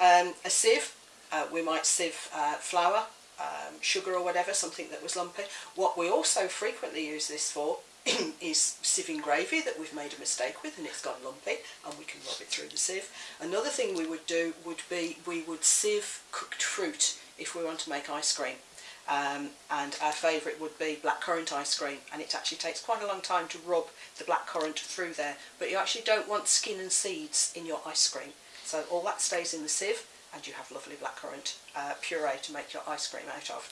Um, a sieve, uh, we might sieve uh, flour, um, sugar or whatever, something that was lumpy. What we also frequently use this for is sieving gravy that we've made a mistake with and it's gone lumpy and we can rub it through the sieve. Another thing we would do would be we would sieve cooked fruit if we want to make ice cream. Um, and our favourite would be blackcurrant ice cream and it actually takes quite a long time to rub the blackcurrant through there but you actually don't want skin and seeds in your ice cream so all that stays in the sieve and you have lovely blackcurrant uh, puree to make your ice cream out of.